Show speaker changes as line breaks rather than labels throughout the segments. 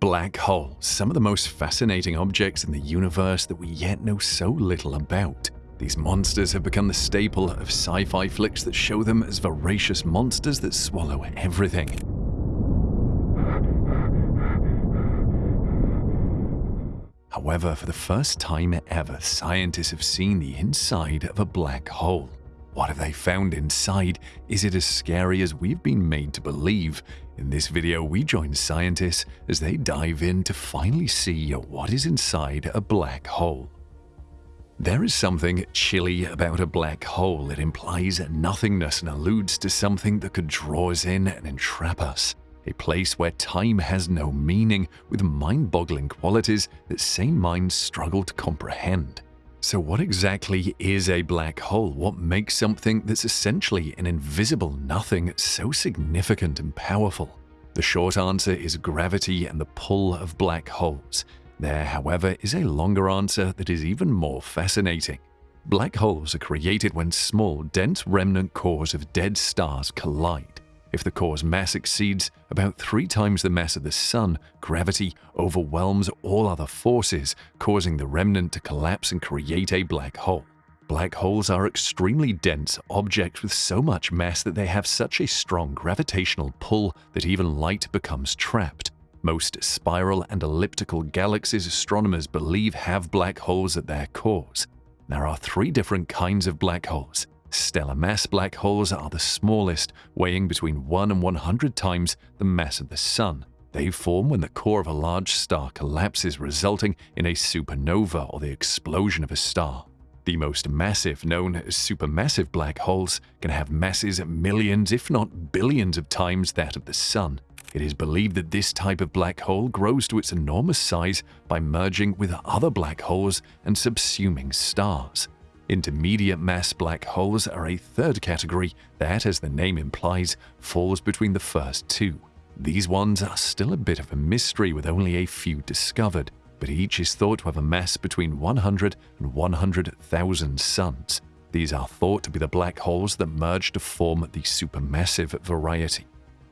Black holes, some of the most fascinating objects in the universe that we yet know so little about. These monsters have become the staple of sci-fi flicks that show them as voracious monsters that swallow everything. However, for the first time ever, scientists have seen the inside of a black hole. What have they found inside? Is it as scary as we've been made to believe? In this video, we join scientists as they dive in to finally see what is inside a black hole. There is something chilly about a black hole. It implies nothingness and alludes to something that could draw us in and entrap us. A place where time has no meaning, with mind-boggling qualities that sane minds struggle to comprehend. So what exactly is a black hole? What makes something that's essentially an invisible nothing so significant and powerful? The short answer is gravity and the pull of black holes. There, however, is a longer answer that is even more fascinating. Black holes are created when small, dense remnant cores of dead stars collide. If the core's mass exceeds about three times the mass of the Sun, gravity overwhelms all other forces, causing the remnant to collapse and create a black hole. Black holes are extremely dense objects with so much mass that they have such a strong gravitational pull that even light becomes trapped. Most spiral and elliptical galaxies astronomers believe have black holes at their cores. There are three different kinds of black holes Stellar mass black holes are the smallest, weighing between 1 and 100 times the mass of the Sun. They form when the core of a large star collapses, resulting in a supernova or the explosion of a star. The most massive, known as supermassive black holes, can have masses millions, if not billions of times that of the Sun. It is believed that this type of black hole grows to its enormous size by merging with other black holes and subsuming stars. Intermediate mass black holes are a third category that, as the name implies, falls between the first two. These ones are still a bit of a mystery with only a few discovered, but each is thought to have a mass between 100 and 100,000 suns. These are thought to be the black holes that merge to form the supermassive variety.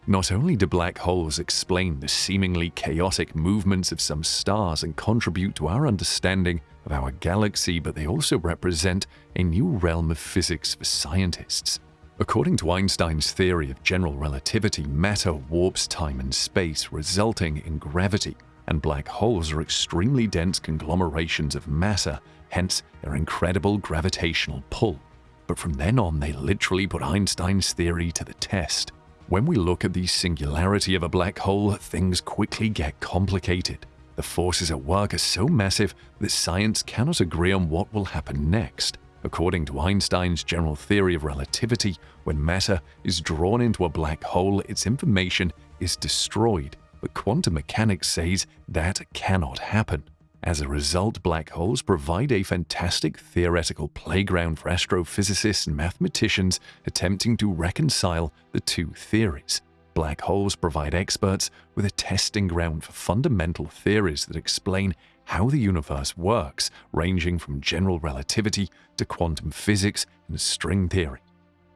Not only do black holes explain the seemingly chaotic movements of some stars and contribute to our understanding of our galaxy, but they also represent a new realm of physics for scientists. According to Einstein's theory of general relativity, matter warps time and space, resulting in gravity, and black holes are extremely dense conglomerations of matter, hence their incredible gravitational pull. But from then on, they literally put Einstein's theory to the test. When we look at the singularity of a black hole, things quickly get complicated. The forces at work are so massive that science cannot agree on what will happen next. According to Einstein's general theory of relativity, when matter is drawn into a black hole, its information is destroyed, but quantum mechanics says that cannot happen. As a result, black holes provide a fantastic theoretical playground for astrophysicists and mathematicians attempting to reconcile the two theories. Black holes provide experts with a testing ground for fundamental theories that explain how the universe works, ranging from general relativity to quantum physics and string theory.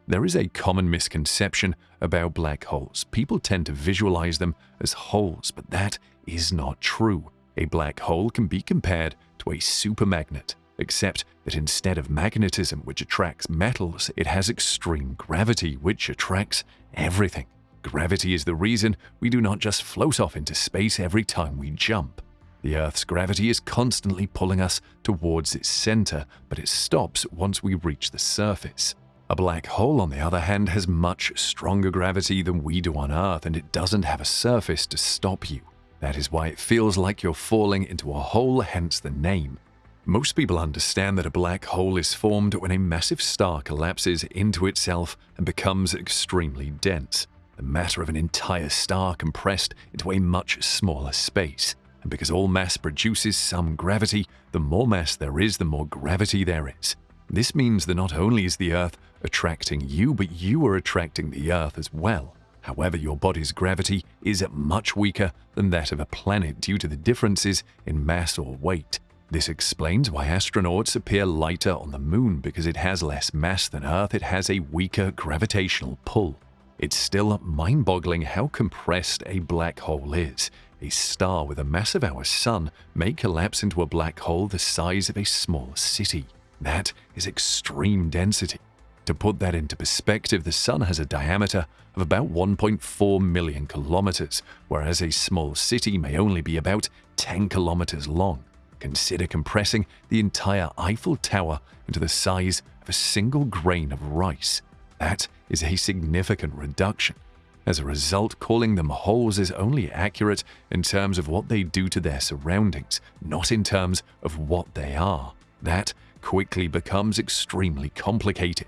There is a common misconception about black holes. People tend to visualize them as holes, but that is not true. A black hole can be compared to a supermagnet, except that instead of magnetism, which attracts metals, it has extreme gravity, which attracts everything. Gravity is the reason we do not just float off into space every time we jump. The Earth's gravity is constantly pulling us towards its center, but it stops once we reach the surface. A black hole, on the other hand, has much stronger gravity than we do on Earth, and it doesn't have a surface to stop you. That is why it feels like you're falling into a hole, hence the name. Most people understand that a black hole is formed when a massive star collapses into itself and becomes extremely dense the matter of an entire star compressed into a much smaller space. And because all mass produces some gravity, the more mass there is, the more gravity there is. This means that not only is the Earth attracting you, but you are attracting the Earth as well. However, your body's gravity is much weaker than that of a planet due to the differences in mass or weight. This explains why astronauts appear lighter on the moon because it has less mass than Earth, it has a weaker gravitational pull. It's still mind-boggling how compressed a black hole is. a star with a mass of our Sun may collapse into a black hole the size of a small city. That is extreme density. To put that into perspective, the Sun has a diameter of about 1.4 million kilometers, whereas a small city may only be about 10 kilometers long. Consider compressing the entire Eiffel Tower into the size of a single grain of rice. That is a significant reduction. As a result, calling them holes is only accurate in terms of what they do to their surroundings, not in terms of what they are. That quickly becomes extremely complicated.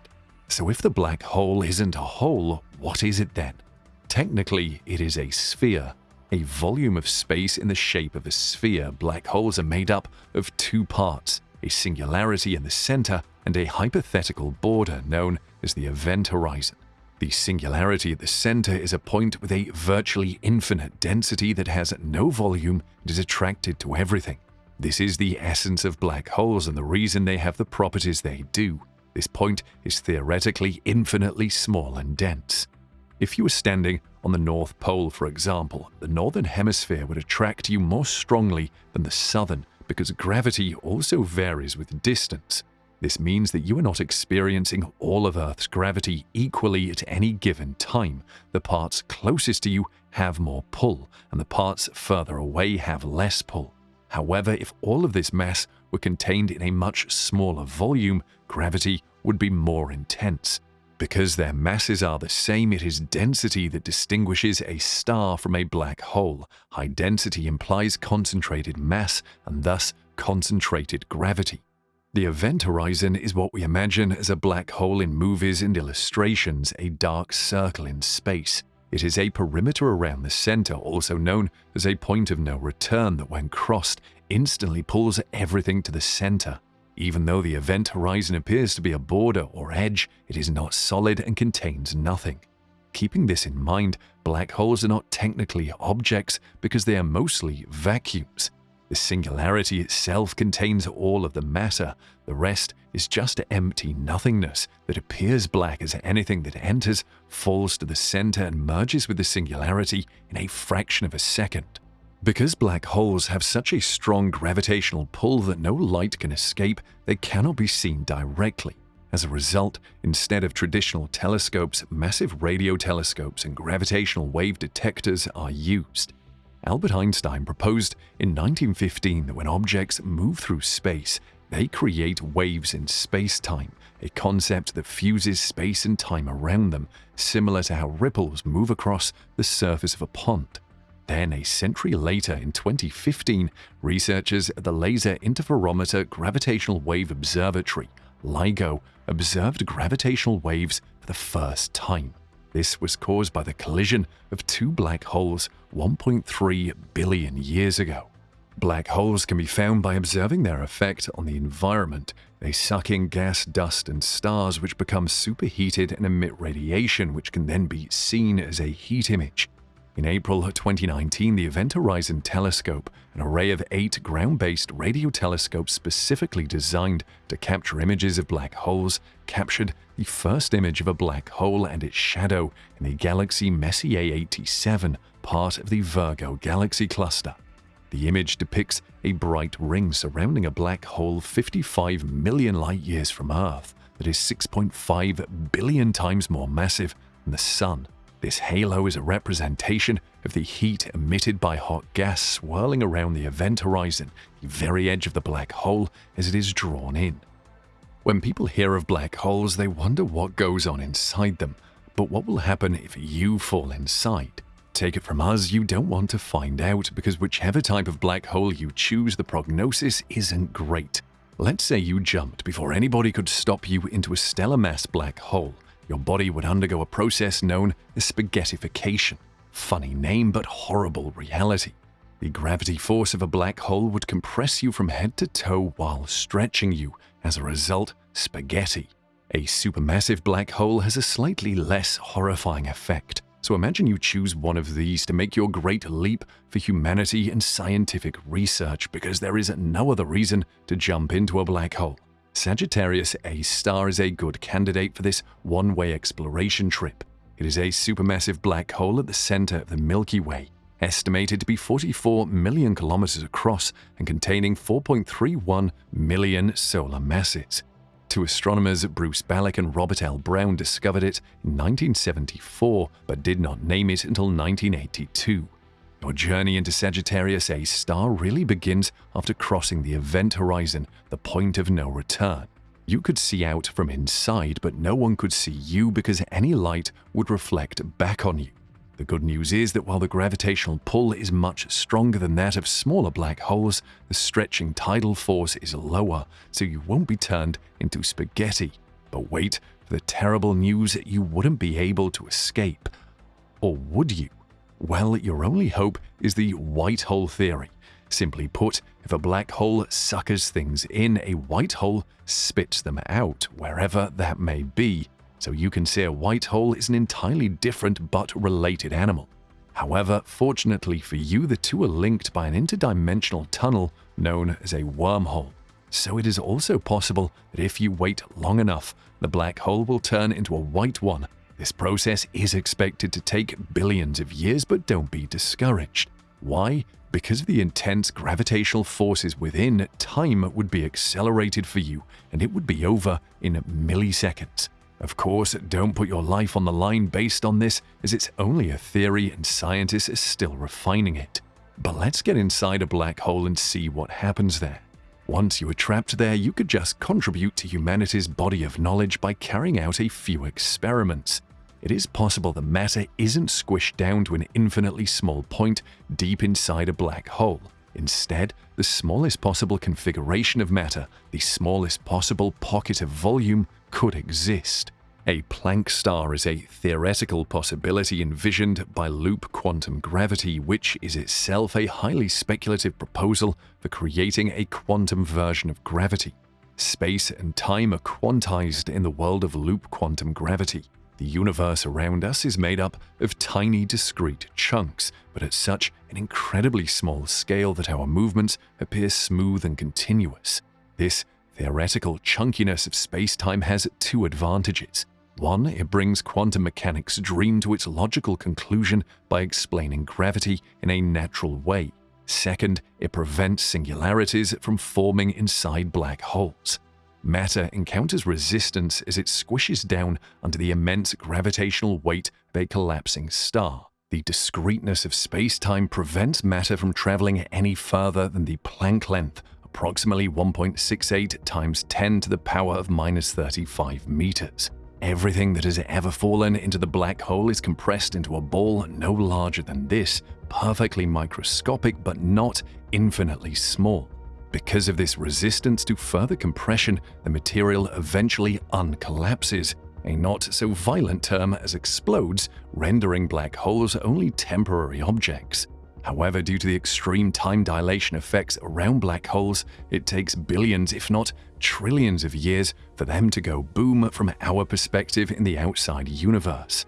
So if the black hole isn't a hole, what is it then? Technically, it is a sphere. A volume of space in the shape of a sphere, black holes are made up of two parts, a singularity in the center and a hypothetical border known as the event horizon. The singularity at the center is a point with a virtually infinite density that has no volume and is attracted to everything. This is the essence of black holes and the reason they have the properties they do. This point is theoretically infinitely small and dense. If you were standing on the North Pole, for example, the northern hemisphere would attract you more strongly than the southern because gravity also varies with distance. This means that you are not experiencing all of Earth's gravity equally at any given time. The parts closest to you have more pull, and the parts further away have less pull. However, if all of this mass were contained in a much smaller volume, gravity would be more intense. Because their masses are the same, it is density that distinguishes a star from a black hole. High density implies concentrated mass and thus concentrated gravity. The event horizon is what we imagine as a black hole in movies and illustrations, a dark circle in space. It is a perimeter around the center, also known as a point of no return that when crossed instantly pulls everything to the center. Even though the event horizon appears to be a border or edge, it is not solid and contains nothing. Keeping this in mind, black holes are not technically objects because they are mostly vacuums. The singularity itself contains all of the matter, the rest is just empty nothingness that appears black as anything that enters, falls to the center, and merges with the singularity in a fraction of a second. Because black holes have such a strong gravitational pull that no light can escape, they cannot be seen directly. As a result, instead of traditional telescopes, massive radio telescopes and gravitational wave detectors are used. Albert Einstein proposed in 1915 that when objects move through space, they create waves in space-time, a concept that fuses space and time around them, similar to how ripples move across the surface of a pond. Then, a century later, in 2015, researchers at the Laser Interferometer Gravitational Wave Observatory, LIGO, observed gravitational waves for the first time. This was caused by the collision of two black holes 1.3 billion years ago. Black holes can be found by observing their effect on the environment. They suck in gas, dust, and stars which become superheated and emit radiation which can then be seen as a heat image. In April 2019, the Event Horizon Telescope, an array of eight ground-based radio telescopes specifically designed to capture images of black holes, captured the first image of a black hole and its shadow in the galaxy Messier 87, part of the Virgo galaxy cluster. The image depicts a bright ring surrounding a black hole 55 million light-years from Earth that is 6.5 billion times more massive than the Sun this halo is a representation of the heat emitted by hot gas swirling around the event horizon, the very edge of the black hole as it is drawn in. When people hear of black holes, they wonder what goes on inside them. But what will happen if you fall inside? Take it from us, you don't want to find out because whichever type of black hole you choose, the prognosis isn't great. Let's say you jumped before anybody could stop you into a stellar mass black hole your body would undergo a process known as spaghettification. Funny name, but horrible reality. The gravity force of a black hole would compress you from head to toe while stretching you, as a result, spaghetti. A supermassive black hole has a slightly less horrifying effect. So imagine you choose one of these to make your great leap for humanity and scientific research because there is no other reason to jump into a black hole. Sagittarius A star is a good candidate for this one-way exploration trip. It is a supermassive black hole at the center of the Milky Way. estimated to be 44 million kilometers across and containing 4.31 million solar masses. Two astronomers, Bruce Balick and Robert L. Brown, discovered it in 1974 but did not name it until 1982. Your journey into Sagittarius A star really begins after crossing the event horizon, the point of no return. You could see out from inside, but no one could see you because any light would reflect back on you. The good news is that while the gravitational pull is much stronger than that of smaller black holes, the stretching tidal force is lower, so you won't be turned into spaghetti. But wait for the terrible news that you wouldn't be able to escape. Or would you? Well, your only hope is the white hole theory. Simply put, if a black hole suckers things in, a white hole spits them out, wherever that may be, so you can see a white hole is an entirely different but related animal. However, fortunately for you, the two are linked by an interdimensional tunnel known as a wormhole. So it is also possible that if you wait long enough, the black hole will turn into a white one. This process is expected to take billions of years, but don't be discouraged. Why? Because of the intense gravitational forces within, time would be accelerated for you, and it would be over in milliseconds. Of course, don't put your life on the line based on this, as it's only a theory and scientists are still refining it. But let's get inside a black hole and see what happens there. Once you are trapped there, you could just contribute to humanity's body of knowledge by carrying out a few experiments. It is possible the matter isn't squished down to an infinitely small point deep inside a black hole. Instead, the smallest possible configuration of matter, the smallest possible pocket of volume, could exist. A Planck star is a theoretical possibility envisioned by loop quantum gravity, which is itself a highly speculative proposal for creating a quantum version of gravity. Space and time are quantized in the world of loop quantum gravity. The universe around us is made up of tiny discrete chunks, but at such an incredibly small scale that our movements appear smooth and continuous. This theoretical chunkiness of space-time has two advantages. One, it brings quantum mechanics' dream to its logical conclusion by explaining gravity in a natural way. Second, it prevents singularities from forming inside black holes. Matter encounters resistance as it squishes down under the immense gravitational weight of a collapsing star. The discreteness of space-time prevents matter from traveling any further than the Planck length, approximately 1.68 times 10 to the power of minus 35 meters. Everything that has ever fallen into the black hole is compressed into a ball no larger than this, perfectly microscopic but not infinitely small. Because of this resistance to further compression, the material eventually uncollapses, a not so violent term as explodes, rendering black holes only temporary objects. However, due to the extreme time dilation effects around black holes, it takes billions, if not trillions of years for them to go boom from our perspective in the outside universe.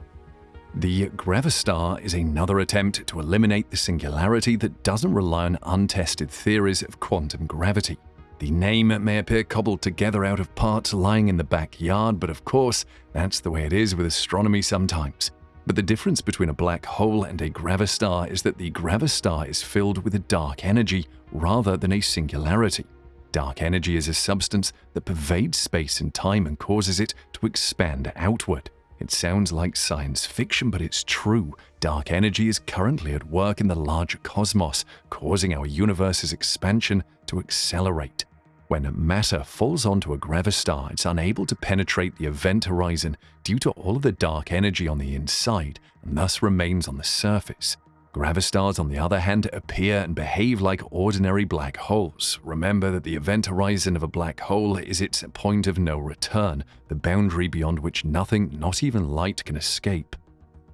The Gravastar is another attempt to eliminate the singularity that doesn't rely on untested theories of quantum gravity. The name may appear cobbled together out of parts lying in the backyard, but of course, that's the way it is with astronomy sometimes. But the difference between a black hole and a gravastar is that the gravastar is filled with a dark energy rather than a singularity. Dark energy is a substance that pervades space and time and causes it to expand outward. It sounds like science fiction, but it's true. Dark energy is currently at work in the larger cosmos, causing our universe's expansion to accelerate. When matter falls onto a gravastar, it's unable to penetrate the event horizon due to all of the dark energy on the inside and thus remains on the surface. Gravastars, on the other hand, appear and behave like ordinary black holes. Remember that the event horizon of a black hole is its point of no return, the boundary beyond which nothing, not even light, can escape.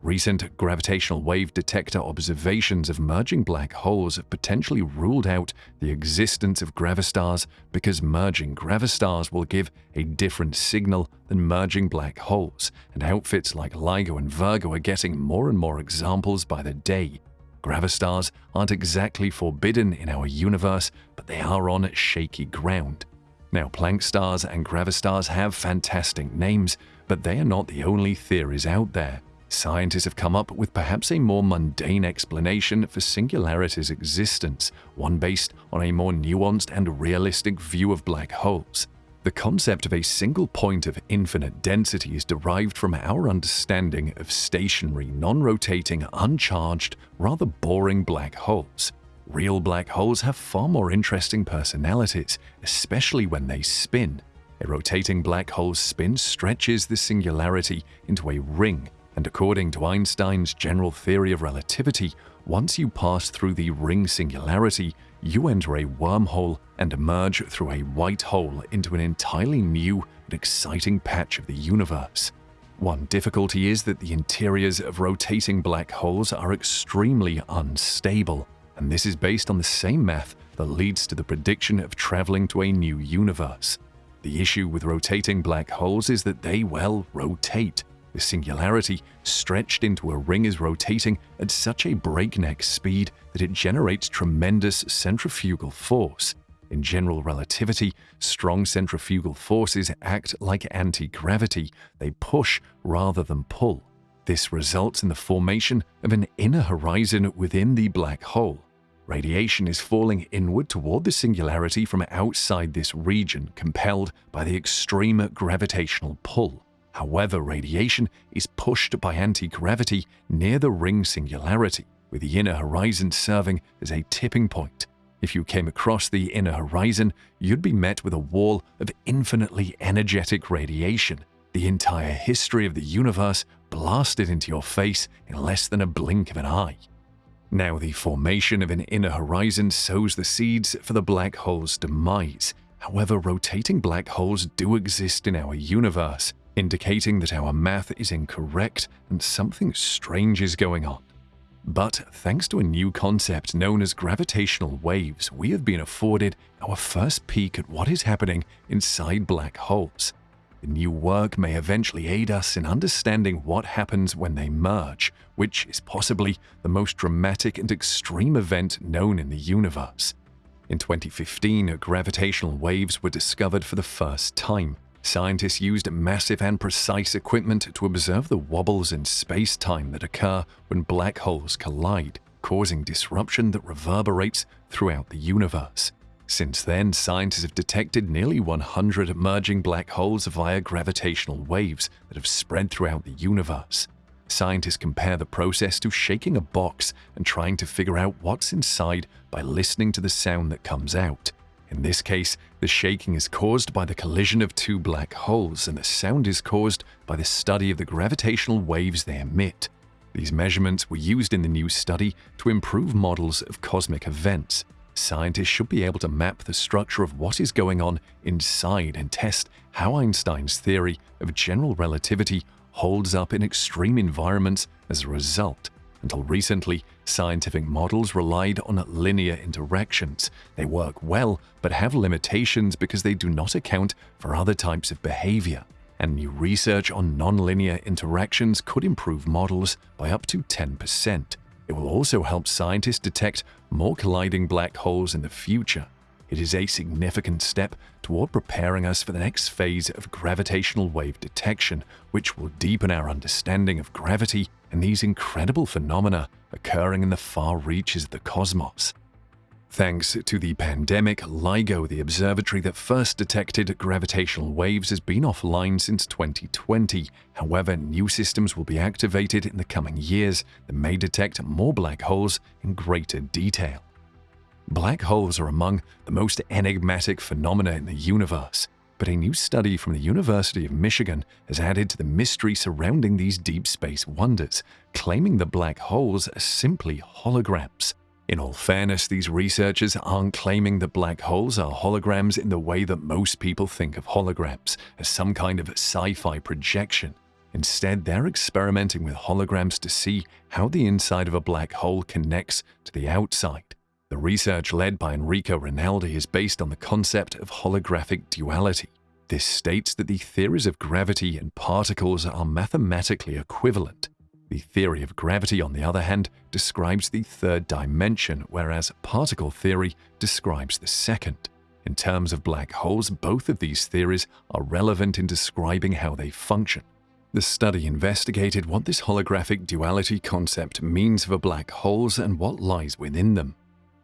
Recent gravitational wave detector observations of merging black holes have potentially ruled out the existence of gravastars because merging gravastars will give a different signal than merging black holes, and outfits like LIGO and Virgo are getting more and more examples by the day. Gravastars aren't exactly forbidden in our universe, but they are on shaky ground. Now, Planck stars and gravastars have fantastic names, but they are not the only theories out there. Scientists have come up with perhaps a more mundane explanation for singularity's existence, one based on a more nuanced and realistic view of black holes. The concept of a single point of infinite density is derived from our understanding of stationary, non-rotating, uncharged, rather boring black holes. Real black holes have far more interesting personalities, especially when they spin. A rotating black hole's spin stretches the singularity into a ring, and according to Einstein's general theory of relativity, once you pass through the ring singularity, you enter a wormhole and emerge through a white hole into an entirely new and exciting patch of the universe. One difficulty is that the interiors of rotating black holes are extremely unstable, and this is based on the same math that leads to the prediction of traveling to a new universe. The issue with rotating black holes is that they, well, rotate. The singularity stretched into a ring is rotating at such a breakneck speed that it generates tremendous centrifugal force. In general relativity, strong centrifugal forces act like anti-gravity. They push rather than pull. This results in the formation of an inner horizon within the black hole. Radiation is falling inward toward the singularity from outside this region, compelled by the extreme gravitational pull. However, radiation is pushed by anti-gravity near the ring singularity, with the inner horizon serving as a tipping point. If you came across the inner horizon, you'd be met with a wall of infinitely energetic radiation, the entire history of the universe blasted into your face in less than a blink of an eye. Now, the formation of an inner horizon sows the seeds for the black hole's demise. However, rotating black holes do exist in our universe, indicating that our math is incorrect and something strange is going on. But thanks to a new concept known as gravitational waves, we have been afforded our first peek at what is happening inside black holes. The new work may eventually aid us in understanding what happens when they merge, which is possibly the most dramatic and extreme event known in the universe. In 2015, gravitational waves were discovered for the first time. Scientists used massive and precise equipment to observe the wobbles in space-time that occur when black holes collide, causing disruption that reverberates throughout the universe. Since then, scientists have detected nearly 100 emerging black holes via gravitational waves that have spread throughout the universe. Scientists compare the process to shaking a box and trying to figure out what's inside by listening to the sound that comes out. In this case, the shaking is caused by the collision of two black holes and the sound is caused by the study of the gravitational waves they emit. These measurements were used in the new study to improve models of cosmic events scientists should be able to map the structure of what is going on inside and test how Einstein's theory of general relativity holds up in extreme environments as a result. Until recently, scientific models relied on linear interactions. They work well, but have limitations because they do not account for other types of behavior. And new research on nonlinear interactions could improve models by up to 10%. It will also help scientists detect more colliding black holes in the future. It is a significant step toward preparing us for the next phase of gravitational wave detection, which will deepen our understanding of gravity and these incredible phenomena occurring in the far reaches of the cosmos. Thanks to the pandemic, LIGO, the observatory that first detected gravitational waves, has been offline since 2020. However, new systems will be activated in the coming years that may detect more black holes in greater detail. Black holes are among the most enigmatic phenomena in the universe, but a new study from the University of Michigan has added to the mystery surrounding these deep space wonders, claiming the black holes are simply holograms. In all fairness, these researchers aren't claiming that black holes are holograms in the way that most people think of holograms, as some kind of sci-fi projection. Instead, they're experimenting with holograms to see how the inside of a black hole connects to the outside. The research led by Enrico Rinaldi is based on the concept of holographic duality. This states that the theories of gravity and particles are mathematically equivalent, the theory of gravity, on the other hand, describes the third dimension, whereas particle theory describes the second. In terms of black holes, both of these theories are relevant in describing how they function. The study investigated what this holographic duality concept means for black holes and what lies within them.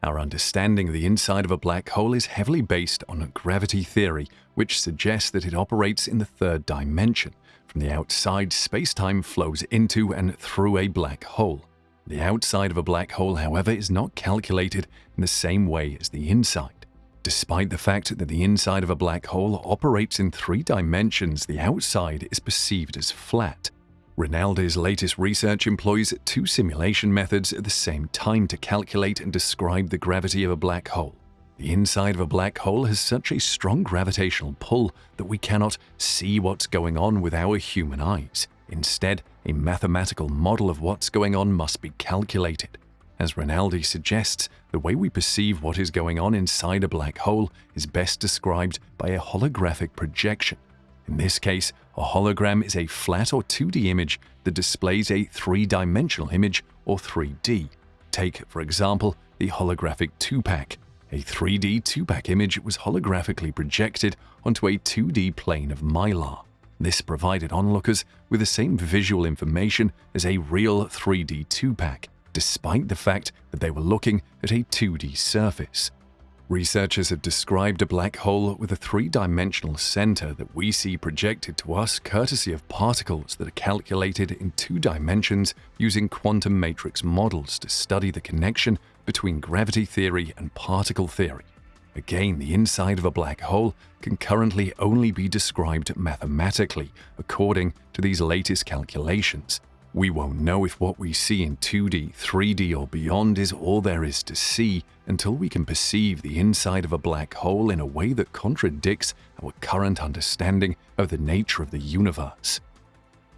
Our understanding of the inside of a black hole is heavily based on a gravity theory, which suggests that it operates in the third dimension. From the outside, space-time flows into and through a black hole. The outside of a black hole, however, is not calculated in the same way as the inside. Despite the fact that the inside of a black hole operates in three dimensions, the outside is perceived as flat. Rinaldi's latest research employs two simulation methods at the same time to calculate and describe the gravity of a black hole. The inside of a black hole has such a strong gravitational pull that we cannot see what's going on with our human eyes. Instead, a mathematical model of what's going on must be calculated. As Rinaldi suggests, the way we perceive what is going on inside a black hole is best described by a holographic projection. In this case, a hologram is a flat or 2D image that displays a three-dimensional image or 3D. Take, for example, the holographic Tupac. A 3D Tupac image was holographically projected onto a 2D plane of mylar. This provided onlookers with the same visual information as a real 3D Tupac, despite the fact that they were looking at a 2D surface. Researchers have described a black hole with a three-dimensional center that we see projected to us courtesy of particles that are calculated in two dimensions using quantum matrix models to study the connection between gravity theory and particle theory. Again, the inside of a black hole can currently only be described mathematically according to these latest calculations. We won't know if what we see in 2D, 3D or beyond is all there is to see until we can perceive the inside of a black hole in a way that contradicts our current understanding of the nature of the universe.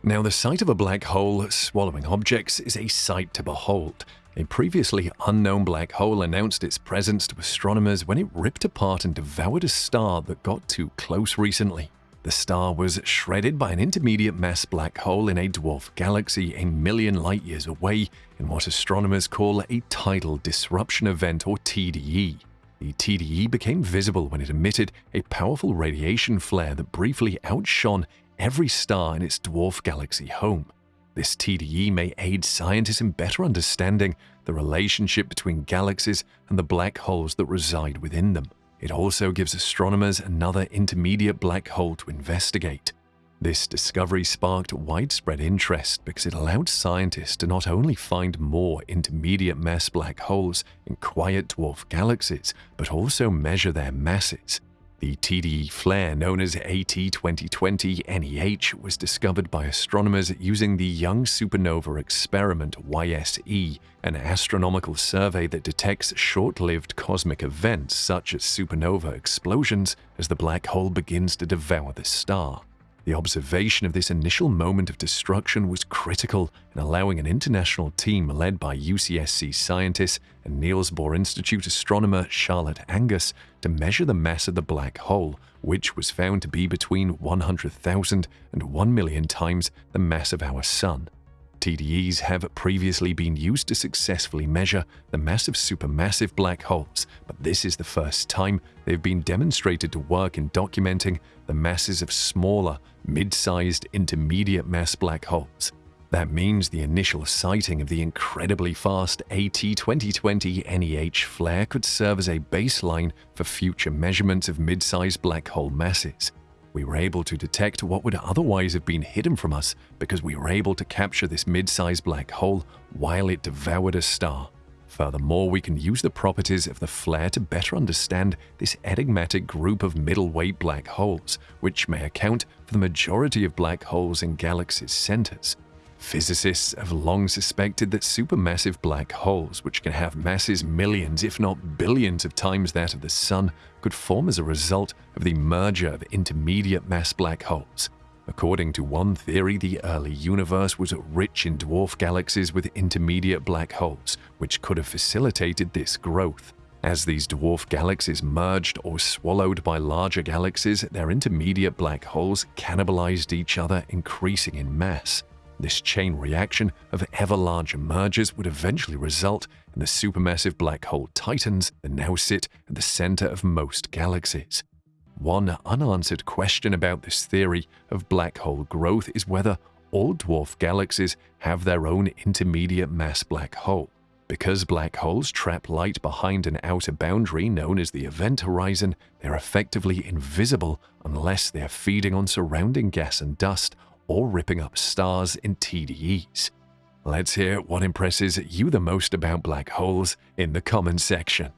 Now, the sight of a black hole swallowing objects is a sight to behold, a previously unknown black hole announced its presence to astronomers when it ripped apart and devoured a star that got too close recently. The star was shredded by an intermediate mass black hole in a dwarf galaxy a million light years away in what astronomers call a tidal disruption event or TDE. The TDE became visible when it emitted a powerful radiation flare that briefly outshone every star in its dwarf galaxy home. This TDE may aid scientists in better understanding the relationship between galaxies and the black holes that reside within them. It also gives astronomers another intermediate black hole to investigate. This discovery sparked widespread interest because it allowed scientists to not only find more intermediate mass black holes in quiet dwarf galaxies, but also measure their masses. The TDE flare known as AT2020 NEH was discovered by astronomers using the Young Supernova Experiment YSE, an astronomical survey that detects short-lived cosmic events such as supernova explosions as the black hole begins to devour the star. The observation of this initial moment of destruction was critical in allowing an international team led by UCSC scientists and Niels Bohr Institute astronomer Charlotte Angus to measure the mass of the black hole, which was found to be between 100,000 and 1 million times the mass of our Sun. TDEs have previously been used to successfully measure the mass of supermassive black holes, but this is the first time they've been demonstrated to work in documenting the masses of smaller, mid-sized intermediate mass black holes. That means the initial sighting of the incredibly fast AT2020 NEH flare could serve as a baseline for future measurements of mid-sized black hole masses. We were able to detect what would otherwise have been hidden from us because we were able to capture this mid-sized black hole while it devoured a star. Furthermore, we can use the properties of the flare to better understand this enigmatic group of middleweight black holes, which may account for the majority of black holes in galaxies' centers. Physicists have long suspected that supermassive black holes, which can have masses millions if not billions of times that of the Sun, could form as a result of the merger of intermediate mass black holes. According to one theory, the early universe was rich in dwarf galaxies with intermediate black holes, which could have facilitated this growth. As these dwarf galaxies merged or swallowed by larger galaxies, their intermediate black holes cannibalized each other, increasing in mass. This chain reaction of ever larger mergers would eventually result in the supermassive black hole titans that now sit at the center of most galaxies. One unanswered question about this theory of black hole growth is whether all dwarf galaxies have their own intermediate mass black hole. Because black holes trap light behind an outer boundary known as the event horizon, they're effectively invisible unless they're feeding on surrounding gas and dust or ripping up stars in TDEs. Let's hear what impresses you the most about black holes in the comments section.